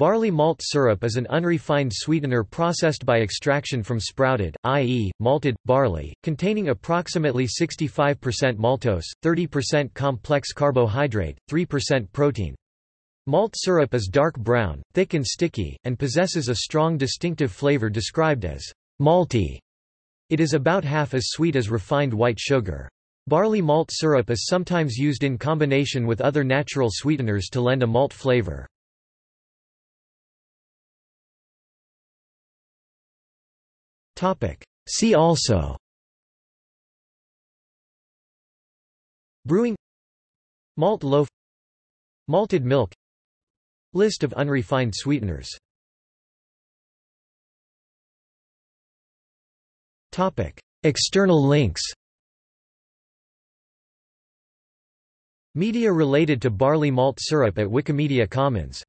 Barley malt syrup is an unrefined sweetener processed by extraction from sprouted, i.e., malted, barley, containing approximately 65% maltose, 30% complex carbohydrate, 3% protein. Malt syrup is dark brown, thick and sticky, and possesses a strong distinctive flavor described as malty. It is about half as sweet as refined white sugar. Barley malt syrup is sometimes used in combination with other natural sweeteners to lend a malt flavor. See also. Brewing. Malt loaf. Malted milk. List of unrefined sweeteners. External links. Media related to barley malt syrup at Wikimedia Commons